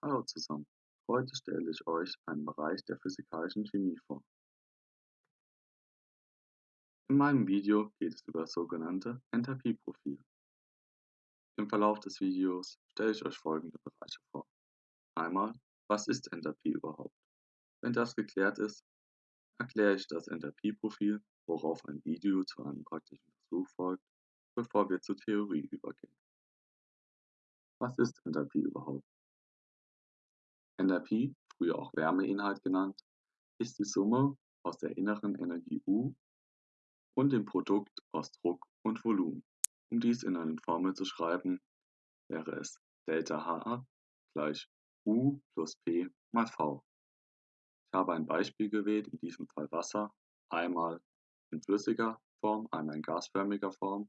Hallo zusammen, heute stelle ich euch einen Bereich der physikalischen Chemie vor. In meinem Video geht es über das sogenannte Enthalpieprofil. Im Verlauf des Videos stelle ich euch folgende Bereiche vor. Einmal, was ist Enthalpie überhaupt? Wenn das geklärt ist, erkläre ich das Enthalpieprofil, worauf ein Video zu einem praktischen Versuch folgt, bevor wir zur Theorie übergehen. Was ist Enthalpie überhaupt? Enthalpie, früher auch Wärmeinhalt genannt, ist die Summe aus der inneren Energie U und dem Produkt aus Druck und Volumen. Um dies in eine Formel zu schreiben, wäre es ΔH gleich U plus P mal V. Ich habe ein Beispiel gewählt, in diesem Fall Wasser, einmal in flüssiger Form, einmal in gasförmiger Form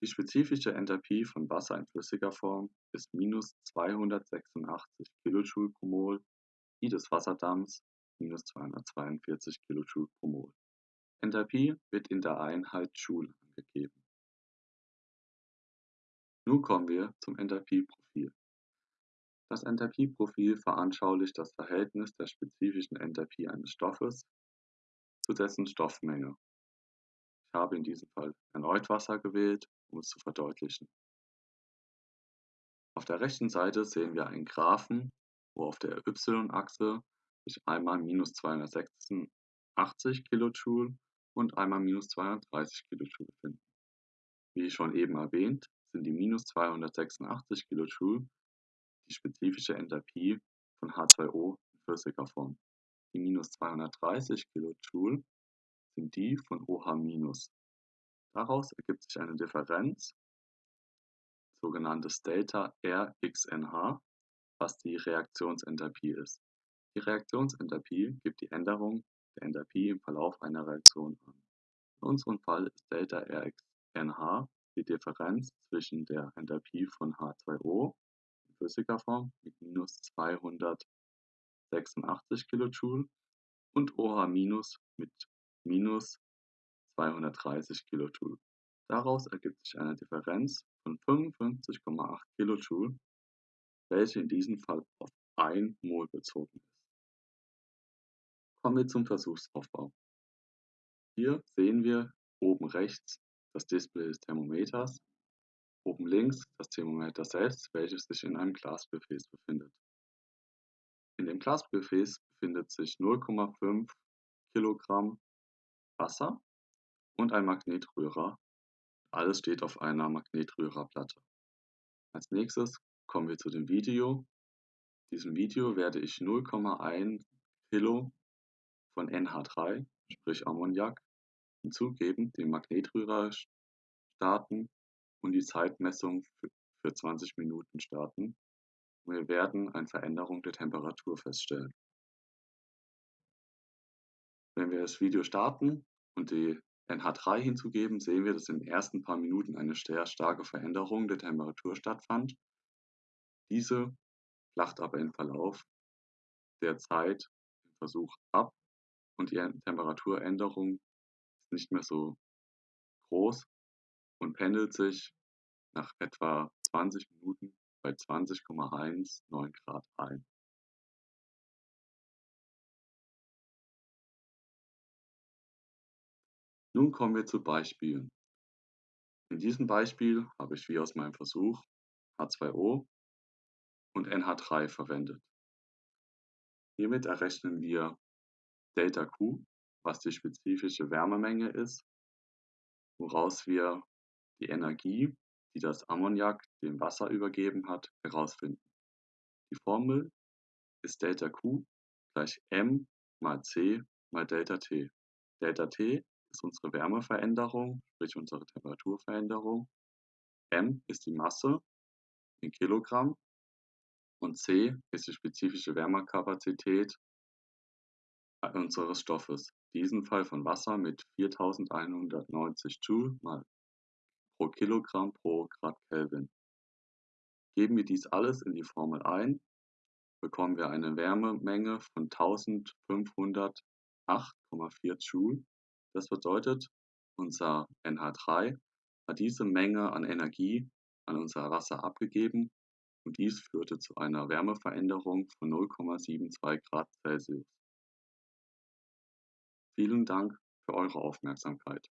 die spezifische Enthalpie von Wasser in flüssiger Form ist minus 286 kJ pro Mol, die des Wasserdampfs minus 242 kJ pro Mol. Enthalpie wird in der Einheit Joule angegeben. Nun kommen wir zum Enthalpieprofil. Das Enthalpieprofil veranschaulicht das Verhältnis der spezifischen Enthalpie eines Stoffes zu dessen Stoffmenge. Ich habe in diesem Fall erneut Wasser gewählt um es zu verdeutlichen. Auf der rechten Seite sehen wir einen Graphen, wo auf der y-Achse sich einmal minus 286 kJ und einmal minus 230 kJ befinden. Wie schon eben erwähnt, sind die minus 286 kJ die spezifische Enthalpie von H2O in flüssiger Form. Die minus 230 kJ sind die von OH-. Daraus ergibt sich eine Differenz, sogenanntes Delta RxNH, was die Reaktionsenthalpie ist. Die Reaktionsenthalpie gibt die Änderung der Enthalpie im Verlauf einer Reaktion an. In unserem Fall ist Delta RxNH die Differenz zwischen der Enthalpie von H2O in flüssiger Form mit minus 286 kJ und OH- mit minus 230 kJ. Daraus ergibt sich eine Differenz von 55,8 kJ, welche in diesem Fall auf 1 Mol bezogen ist. Kommen wir zum Versuchsaufbau. Hier sehen wir oben rechts das Display des Thermometers, oben links das Thermometer selbst, welches sich in einem Glasgefäß befindet. In dem Glasgefäß befindet sich 0,5 Kilogramm Wasser und ein Magnetrührer. Alles steht auf einer Magnetrührerplatte. Als nächstes kommen wir zu dem Video. In diesem Video werde ich 0,1 Kilo von NH3, sprich Ammoniak, hinzugeben, den Magnetrührer starten und die Zeitmessung für 20 Minuten starten. Wir werden eine Veränderung der Temperatur feststellen. Wenn wir das Video starten und die NH3 hinzugeben, sehen wir, dass in den ersten paar Minuten eine sehr starke Veränderung der Temperatur stattfand. Diese flacht aber im Verlauf der Zeit im Versuch ab und die Temperaturänderung ist nicht mehr so groß und pendelt sich nach etwa 20 Minuten bei 20,19 Grad ein. Nun kommen wir zu Beispielen. In diesem Beispiel habe ich wie aus meinem Versuch H2O und NH3 verwendet. Hiermit errechnen wir Delta Q, was die spezifische Wärmemenge ist, woraus wir die Energie, die das Ammoniak dem Wasser übergeben hat, herausfinden. Die Formel ist Delta Q gleich M mal C mal Delta T. Delta T ist unsere Wärmeveränderung, sprich unsere Temperaturveränderung. M ist die Masse in Kilogramm und C ist die spezifische Wärmekapazität unseres Stoffes. In diesem Fall von Wasser mit 4190 Joule mal pro Kilogramm pro Grad Kelvin. Geben wir dies alles in die Formel ein, bekommen wir eine Wärmemenge von 1508,4 Joule das bedeutet, unser NH3 hat diese Menge an Energie an unser Wasser abgegeben und dies führte zu einer Wärmeveränderung von 0,72 Grad Celsius. Vielen Dank für eure Aufmerksamkeit.